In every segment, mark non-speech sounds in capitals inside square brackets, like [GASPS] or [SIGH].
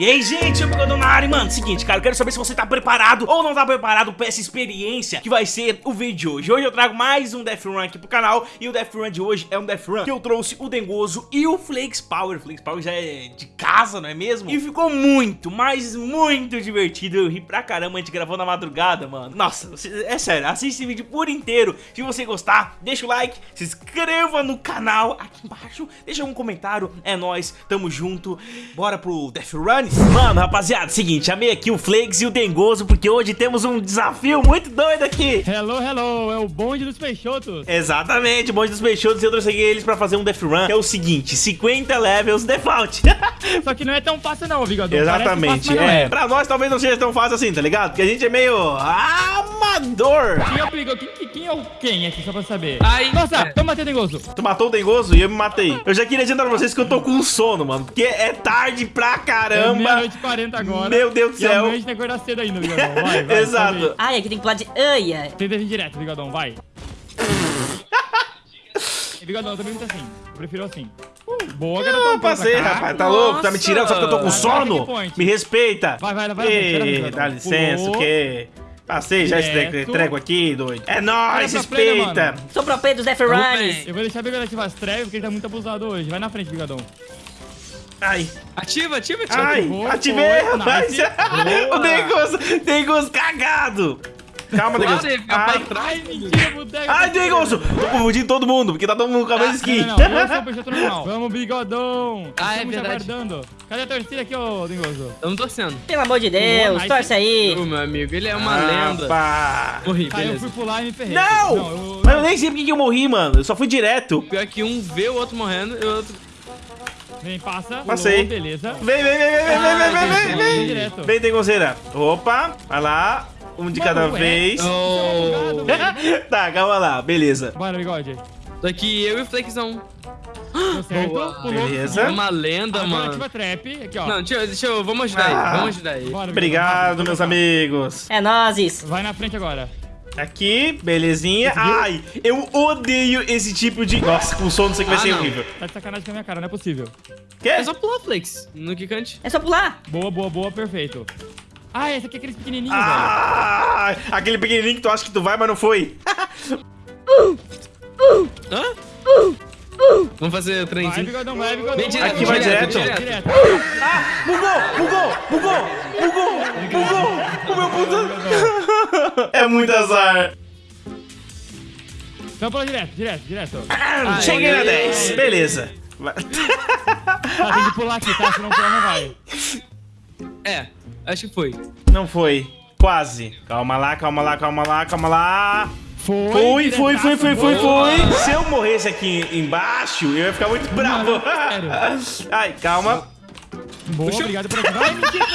E aí, gente, eu tô na área, mano, seguinte, cara, eu quero saber se você tá preparado ou não tá preparado pra essa experiência que vai ser o vídeo de hoje. Hoje eu trago mais um Death Run aqui pro canal e o Death Run de hoje é um Death Run que eu trouxe o Dengoso e o Flakes Power. O Flakes Power já é de casa, não é mesmo? E ficou muito, mas muito divertido, eu ri pra caramba, a gente gravou na madrugada, mano. Nossa, é sério, assiste esse vídeo por inteiro. Se você gostar, deixa o like, se inscreva no canal aqui embaixo Deixa um comentário, é nóis, tamo junto. Bora pro Death Run Mano, rapaziada, seguinte, chamei aqui o Flakes e o Dengoso Porque hoje temos um desafio muito doido aqui Hello, hello, é o bonde dos peixotos Exatamente, o bonde dos peixotos E eu trouxe eles pra fazer um Death Run Que é o seguinte, 50 levels default [LAUGHS] Só que não é tão fácil não, Bigodão Exatamente, fácil, é. é Pra nós talvez não seja tão fácil assim, tá ligado? Porque a gente é meio amador Quem é o Bigodão? Quem, quem é o quem aqui, só pra saber? Ai, Nossa, é. tu matei o Dengoso Tu matou o Dengoso e eu me matei Eu já queria dizer pra vocês que eu tô com sono, mano Porque é tarde pra caramba é meia-noite 40 agora. Meu Deus do céu. E amanhã a gente tem que acordar cedo ainda, Bigodão. Vai, vai. [LAUGHS] Exato. Ai, aqui tem que pular de... Ai, ai. Tenta vir direto, Bigodão, vai. Bigodão, eu também muito assim. Eu prefiro assim. Uh, boa, garotão. Não, passei, rapaz. Tá Nossa. louco? Tá me tirando só porque eu tô com sono? Me respeita. Vai, vai, vai. Ei, vai, dá licença, o quê? Passei já esse treco aqui, doido. É nóis, respeita. Sou pro dos Death. Eu vou deixar o Bigodão ativar as trevas, porque ele tá muito abusado hoje. Vai na frente, Bigodão. Ai. Ativa, ativa, ativa. Ai, ativei, rapaz. [LAUGHS] o Degos, Degos cagado. Calma, Degos. Ai, Ai, mentira, boteco. Ai, Degos. Tô confundindo todo mundo, porque tá todo mundo com a mesma skin. Não, não, eu sou o peixoto normal. [LAUGHS] Vamos, bigodão. Ah, é verdade. aguardando. Cadê a torcida aqui, ô Dengoso? Eu não torcendo. Pelo amor de Deus, Boa, torce aí. Ô, meu amigo, ele é uma ah, lenda. Pá. Morri, tá, eu fui pular e me ferrei. Não! não eu... Mas eu nem sei porque que eu morri, mano. Eu só fui direto. Pior que um vê o outro morrendo e o outro... Vem, passa. Passei. Pulou, beleza. Vem, vem, vem, vem, vem, vem, vem, vem, vem. Vem, Dengozeira. Opa, vai lá. Um de cada vez. Oh. [LAUGHS] tá, calma lá, beleza. Bora, bigode. Tô aqui eu e o Flexão. Deu certo, Boa. Beleza. É uma lenda, Agora mano. ativa trap. Aqui, ó. Não, deixa eu, deixa eu vamos ajudar ah. aí, vamos ajudar aí. Bora, Obrigado, meus amigos. É nozes. Vai na frente agora. Aqui, belezinha. Ai, eu odeio esse tipo de... Nossa, com som não sei que vai ah, ser não. horrível. Tá de sacanagem com a minha cara, não é possível. Quê? É só pular, Flex, no Kikante. É só pular. Boa, boa, boa, perfeito. Ah, esse aqui é aquele pequenininho, ah, velho. Aquele pequenininho que tu acha que tu vai, mas não foi. Hã? Vamos fazer o trenzinho. Vai, bigodão, vai, bigodão. Vem direto, Aqui vai direto. direto. direto. Ah, bugou, bugou, bugou, bugou, bugou. O meu puta... É muito azar. Então pula direto, direto, direto. Ah, Cheguei na 10. Beleza. Tá, tem que pular aqui, tá? Se não pular, não vai. É, acho que foi. Não foi. Quase. Calma lá, calma lá, calma lá, calma lá. Foi, fui, fui, fui, fui, fui. Se eu morresse aqui embaixo, eu ia ficar muito bravo. Ai, calma. Boa, Puxa. obrigado por ativar. Ai, mentira,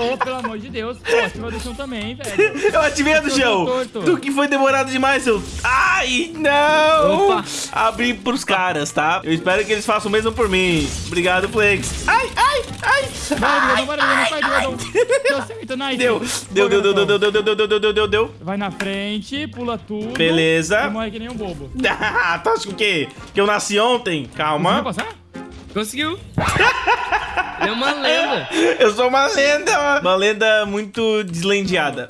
Ô, oh, pelo amor de Deus. Pô, ativa do chão também, velho. Eu ativei a do chão. Tu que foi demorado demais, seu... Ai, não. Opa. Abri pros caras, tá? Eu espero que eles façam o mesmo por mim. Obrigado, Flex. Ai, ai, ai. Vai, vai, vai, vai, Deu certo, nice. Deu, deu, deu, deu, deu, deu, deu, deu, deu, deu, deu, deu. Vai na frente, pula tudo. Beleza. E morre que nem um bobo. [LAUGHS] Ah, tu acha que o quê? Que eu nasci ontem? Calma. Conseguiu passar? Conseguiu. Ele [LAUGHS] é uma lenda. Eu sou uma lenda. Uma lenda muito deslendeada.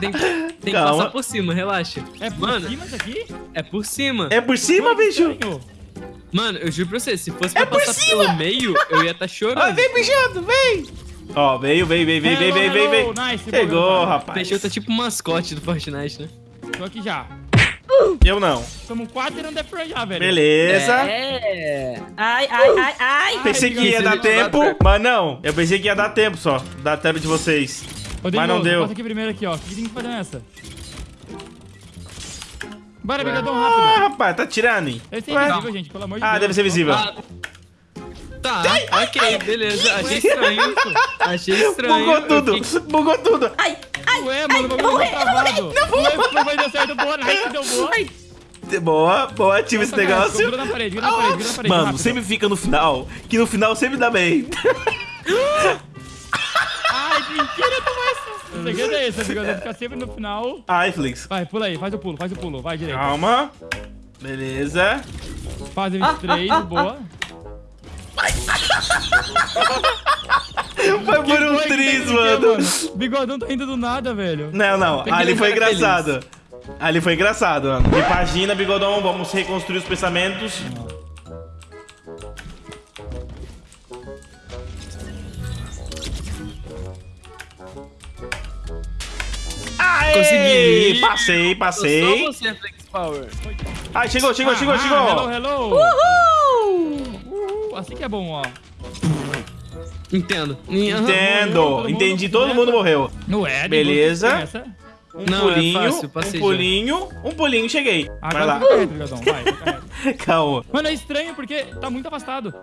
Tem, tem que passar por cima, relaxa. É por mano, cima daqui? É por cima. É por cima, bicho? Mano, eu juro pra você, se fosse é pra é passar pelo meio, eu ia estar tá ah, chorando. Ah, vem, bichado, vem! Ó, oh, veio, veio, veio, veio, é, veio, veio, veio. Nice, Chegou, rapaz. Peixoto tá tipo mascote do Fortnite, né? Tô aqui já. Eu não. Somos quatro e não deve já, velho. Beleza. É. Ai, ai, ai, ai. Pensei que ia dar tempo, mas não. Eu pensei que ia dar tempo só. Dar tempo de vocês. Ô, mas não deu. Passa aqui primeiro aqui, ó. O que tem que fazer nessa? Bora, bigodão, rápido. Ah, rapaz, tá tirando, hein? Deve ser invisível, gente, pelo amor de ah, Deus. Ah, deve ser visível. Ah. Tá, ok, beleza. Achei estranho. Achei [LAUGHS] estranho. Bugou tudo, fiquei... bugou tudo. Ai, ai, Ué, mano, o bagulho tá travado. Não vou. Não vai dar certo, boa, nice, deu boa. Ai. Boa, boa, ativa esse negócio. Vira na parede, vira na parede, vira na parede. Mano, rápido. sempre fica no final, que no final sempre dá bem. Ai, mentira, toma essa. O segredo é esse, amigo. Ficar sempre no final. Ai, Flix. Vai, pula aí, faz o pulo, faz o pulo. Vai direito. Calma. Beleza. Fase 23, boa. Foi por um triz, mano. Bigodão tá indo do nada, velho. Não, não. Tem Ali foi engraçado. Ali foi engraçado, mano. Repagina, bigodão. Vamos reconstruir os pensamentos. Aê! Consegui. Passei, passei. você, Flex Power. Ai, chegou, chegou, chegou, Ah, chegou. Hello, hello. Uhul! Uhul, assim que é bom, ó. Entendo. Entendo. Todo mundo Entendi, todo mundo morreu. No Ed. Beleza. Um Não, é pulinho, fácil, passei um pulinho, um pulinho, cheguei. Vai Agora lá. fica reto, Bigodão. Vai, [LAUGHS] fica reto. Calma. Mano, é estranho porque tá muito afastado.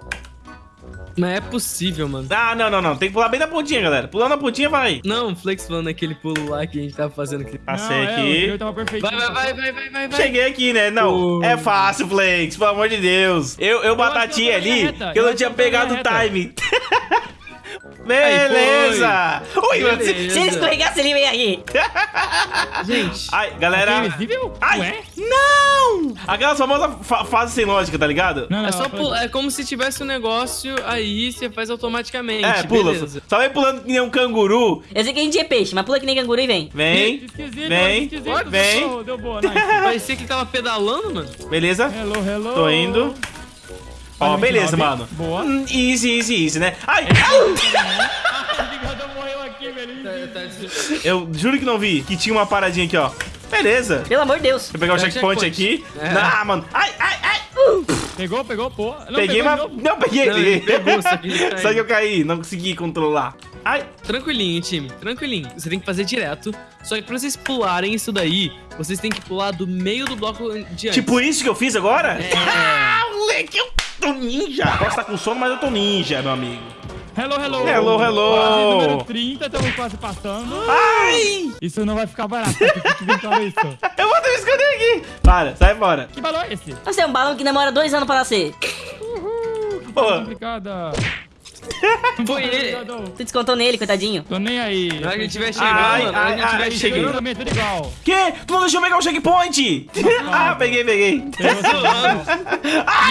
Mas é possível, mano. Ah, não, não, não. Tem que pular bem na pontinha, galera. Pulando na pontinha, vai. Não, Flex falando aquele pulo lá que a gente tava fazendo aqui. Passei Não, é, aqui. meu tava perfeito. Vai, vai, vai, vai, vai, vai, vai. Cheguei aqui, né? Não, Oh. é fácil, Flakes, pelo amor de Deus. Eu, eu eu na ali, que eu eu não tinha pegado o reta. [LAUGHS] Beleza! Ui, mano, se- Beleza. Se ele escorregasse, ele vem aí. [LAUGHS] Gente, Ai, galera. Invisível? Ai, Ué? não! Aquela famosa fa fase sem lógica, tá ligado? Não, não, é só pular. É como se tivesse um negócio aí, você faz automaticamente. É, pula. beleza. Só vai pulando que nem um canguru. Eu sei que a gente é peixe, mas pula que nem canguru e vem. Vem, Esquisito, vem, esquisito. vem. Deu, deu boa, nice. Parecia que tava pedalando, mano. beleza? Hello, hello. Tô indo. Ó, Olha, beleza, 29. mano. Boa. Hum, Easy, easy, easy, né? Ai, tá, [LAUGHS] Eu juro que não vi que tinha uma paradinha aqui, ó. Beleza. Pelo amor de Deus. Vou pegar o É checkpoint, checkpoint. aqui. É. Ah, mano. Ai, ai, ai. Pegou, pegou, pô. Não, peguei, mas... Não, peguei. Não, ele pegou, só que ele. [LAUGHS] Só que eu caí, não consegui controlar. Ai, Tranquilinho, time. Tranquilinho. Você tem que fazer direto. Só que pra vocês pularem isso daí, vocês têm que pular do meio do bloco de antes. tipo isso que eu fiz agora? É. Ah, [LAUGHS] moleque, eu tô ninja. Posso estar com sono, mas eu tô ninja, meu amigo. Hello, hello. Hello, hello. Fase número 30, estamos quase passando. Ai, Isso não vai ficar barato, [LAUGHS] eu vou ter me esconder aqui. Para, sai fora. Que balão é esse? Você é um balão que demora dois anos pra nascer. Pô, Complicada. Foi ele. Tu descontou nele, coitadinho. Tô nem aí. Na hora que ele estiver chegando, Ai, mano. Na hora que ai, ele ai, estiver cheguei. chegando. Também, tudo igual. que? Tu não deixou eu pegar o checkpoint? [LAUGHS] ah, peguei, peguei. Pegou,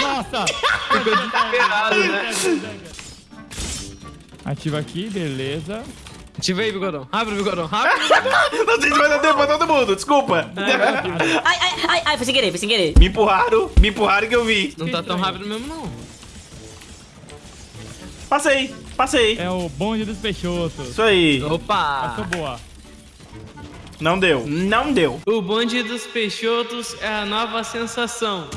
Nossa! Ficou desesperado, né? Ativa aqui, beleza. Ativa aí, bigodão. Rápido, bigodão. Rápido. [LAUGHS] Não sei se vai dar tempo pra todo mundo, desculpa. Ai, ai, ai, ai, foi sem querer, foi sem querer. Me empurraram, me empurraram que eu vi. Não tá tão rápido mesmo, não. Passei, passei. É o bonde dos peixotos. Isso aí. Opa! Passou boa. Não deu, não deu. O bonde dos peixotos é a nova sensação.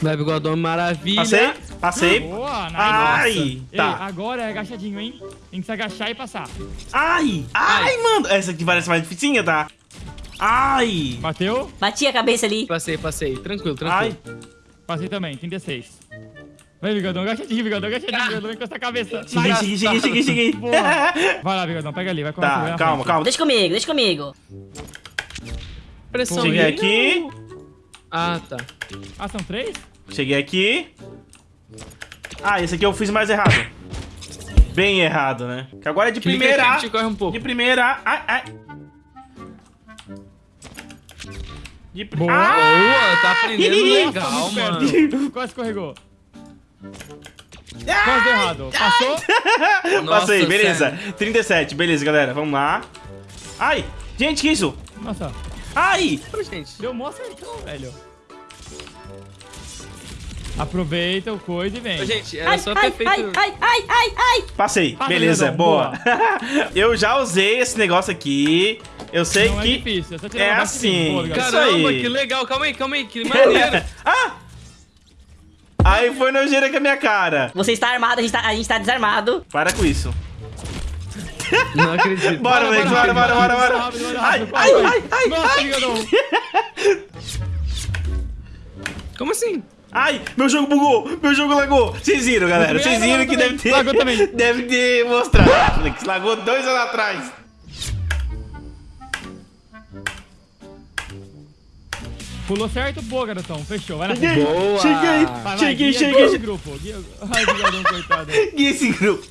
Vai, bigodão, maravilha. Passei, passei. Boa, nice. Ai, Ei, tá. agora é agachadinho, hein? Tem que se agachar e passar. Ai, ai, mano. Essa aqui parece mais dificinha, tá? Ai, Bateu? Bati a cabeça ali. Passei, passei. Tranquilo, ai. tranquilo. Passei também, 36. Vai, Bigodão, agachadinho, Bigodão, agachadinho, Bigodão, encosta a cabeça. Cheguei, cheguei, cheguei, cheguei, cheguei. Vai lá, Bigodão, pega ali, vai correr. vai Tá, calma, frente. calma. Deixa comigo, deixa comigo. Pressão Cheguei aqui, Ah, tá. Ah, são três? cheguei aqui. Ah, esse aqui eu fiz mais errado. Bem errado, né? Que agora é de Clica primeira. aqui que te corre um pouco. De primeira. Ai, ai. De pri- Boa. Ah! Boa, tá aprendendo legal, mano. Quase escorregou. Quase deu errado. Passou? [LAUGHS] Nossa, Passei, beleza. sério. 37, beleza, galera. Vamos lá. Ai, gente, que isso? Nossa, Ai! Gente. deu mó certão, velho. Aproveita o coisa e vem. Gente, era Ai, só ai, ter feito... ai, ai, ai, ai, ai. Passei, Passa, beleza, Leandão, boa. [LAUGHS] Eu já usei esse negócio aqui. Eu sei Não é que. difícil, é só tirar é de assim. boa. Isso Caramba, aí. que legal. Calma aí, calma aí. Que maneiro. [LAUGHS] ah! Aí foi nojeira com a minha cara. Você está armado, a gente tá, a gente tá desarmado. Para com isso. Não acredito. Bora, moleque, bora, bora, bora, bora. Bora, Ai, ai, ai, ai, Nossa, ai. Como assim? Ai, meu jogo bugou, meu jogo lagou. Vocês viram, galera? Vocês viram que deve ter. Lagou também. [LAUGHS] Deve ter mostrado. Lagou dois anos atrás. Pulou certo? Boa, garotão. Fechou. Vai na Cheguei. Boa. cheguei, Vai, vai, cheguei, guia- cheguei. guia [LAUGHS] esse grupo. Guia... Ai, Bigodão, coitado. E esse grupo?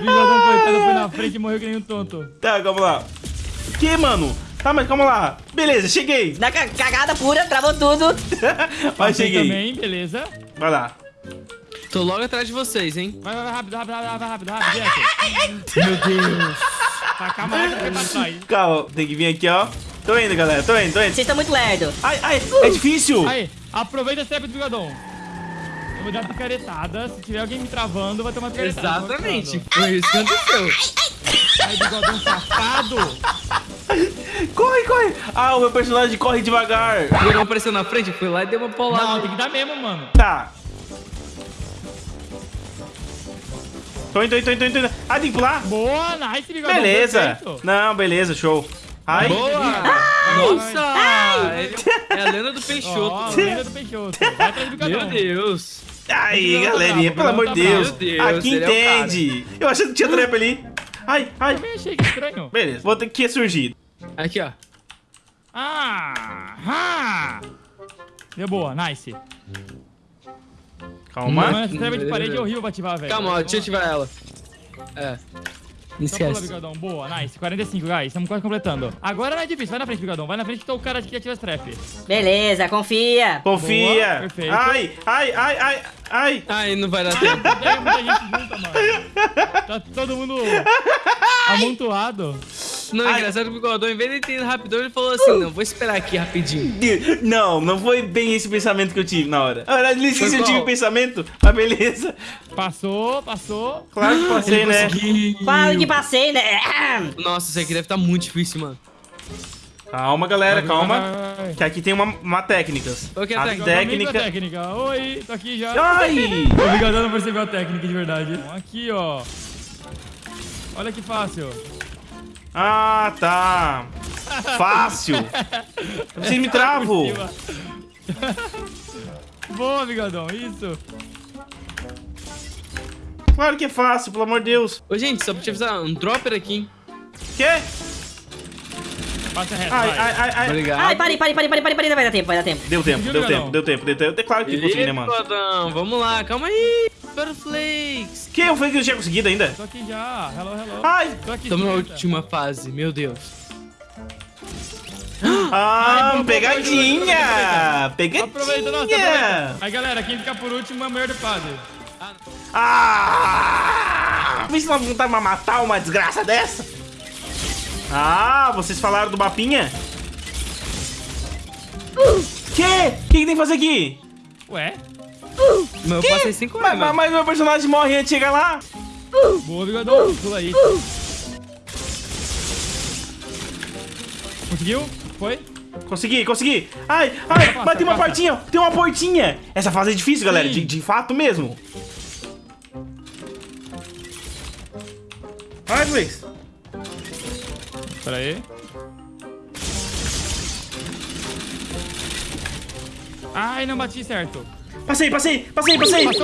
Bigodão, coitado, foi na frente e morreu que nem um tonto. Tá, calma lá. Que, mano? Tá, mas calma lá. Beleza, cheguei. Na ca- cagada pura, travou tudo. [LAUGHS] Mas cheguei. também, beleza. Vai lá. Tô logo atrás de vocês, hein? Vai, vai, vai, rápido, rápido, rápido, rápido, rápido. Meu Deus. Taca a máquina pra pra trás. Calma, tem que vir aqui, ó. Tô indo, galera, tô indo, tô indo. Vocês estão muito lerdo. Ai, ai, é difícil. Aí, aproveita a step do bigodão. Eu vou dar picaretada. Se tiver alguém me travando, vai tomar picaretada. Exatamente. Foi isso que aconteceu. Aí, bigodão safado. [LAUGHS] Corre, corre. Ah, o meu personagem corre devagar. O Bigodão apareceu na frente, foi lá e deu uma Não, paulada. tem que dar mesmo, mano. Tá. Tô indo, tô indo, tô indo, tô indo. Ah, tem que pular? Boa, nice, bigodão. Beleza. perfeito. Não, beleza, show. Ai, Boa! Nossa! Ele É a lenda do Peixoto. lenda do Peixoto. Vai atrás do. Meu Deus. aí, Não, galerinha, não, pelo amor de Deus. Deus, Aqui é entende. Eu achei que tinha trap ali. Ai, ai. Também achei que estranho. Beleza, vou ter que ressurgir. Aqui, ó. Ah! ah. Deu boa, nice. Calma. Mano, essa treva de parede é horrível pra ativar, velho. Calma, ó, deixa eu ativar ela. É. Pula, esquece. bigodão. Boa, nice. 45, guys. Estamos quase completando. Agora não é difícil. Vai na frente, bigodão. Vai na frente que tá o cara que ativa as trap. Beleza, confia. Confia. Boa, perfeito. Ai, ai, ai, ai, ai. Ai, não vai dar tempo. Tem muita gente junta, mano. Tá todo mundo amontoado. Não, é Ai. engraçado que o Bigodão, em vez de ele ter ido rapidão, ele falou assim, não, vou esperar aqui rapidinho. Não, não foi bem esse pensamento que eu tive na hora. Na verdade, nem sei se eu tive pensamento, mas beleza. Passou, passou. Claro que passei, né? Quase que passei, né? Nossa, isso aqui deve estar muito difícil, mano. Calma, galera, calma. Que aqui tem uma, uma técnicas. Qual que é a a técnica? técnica. técnica. Oi, tô aqui já. Ai! [LAUGHS] O bigodão não percebeu a técnica de verdade. Aqui, ó. Olha que fácil. Ah, tá. Fácil. Vocês me travam. [LAUGHS] Cima. Boa, bigodão. Isso. Claro que é fácil, pelo amor de Deus. Ô, gente, só pra te avisar, um dropper aqui, hein? Quê? Passa reto, Ai, vai. ai, ai, ai. Obrigado. Ai, parei, parei, parei, parei, parei, parei. Vai dar tempo, vai dar tempo. Deu tempo, deu tempo, deu tempo, deu tempo. Claro que consegui, né, mano? Vamos lá, calma aí. Espera o Flakes. Que? Eu falei que eu tinha conseguido ainda? Tô aqui já. Hello, hello. Ai! Tô aqui. Estamos na última fase, meu Deus. Ah, Ai, boa, pegadinha! Aproveita, nossa, Pegadinha! aproveita. Aí, galera, quem ficar por último é o melhor de fase. Ah! Vê se não vontade de matar uma desgraça dessa. Ah, vocês falaram do mapinha? Que? O que, que tem que fazer aqui? Ué? Mas eu passei 5 Mas, mas, mas meu personagem morre antes de chegar lá. Boa, bigodão. Pula aí. Conseguiu? Foi? Consegui, consegui. Ai, ai, Passa, mas tem uma passa. portinha, tem uma portinha. Essa fase é difícil, galera, de, de fato mesmo. Ai, Flix. Pera aí. Ai, não bati certo. Passei, passei, passei, passei, passei.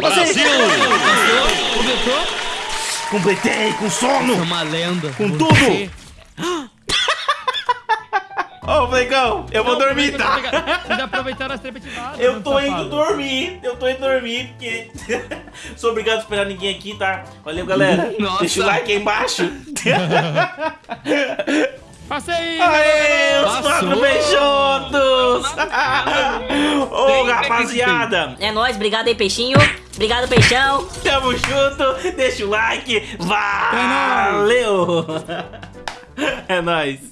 Completou? Completei com sono, É uma lenda. com Você- tudo. [GASPS] Ô, Flecão, eu vou Não, dormir, aproveita pra tá? Vocês aproveitaram as trepas ativadas. Eu mano, tô indo safado. dormir, eu tô indo dormir, porque... [LAUGHS] Sou obrigado a esperar ninguém aqui, tá? Valeu, galera. Nossa. Deixa o like aí embaixo. [LAUGHS] Passei! Aê, os quatro Peixotos! [LAUGHS] Ô, Tem rapaziada, É nóis, obrigado aí, peixinho. Obrigado, peixão. tamo junto, deixa o like, valeu! É nóis! [LAUGHS]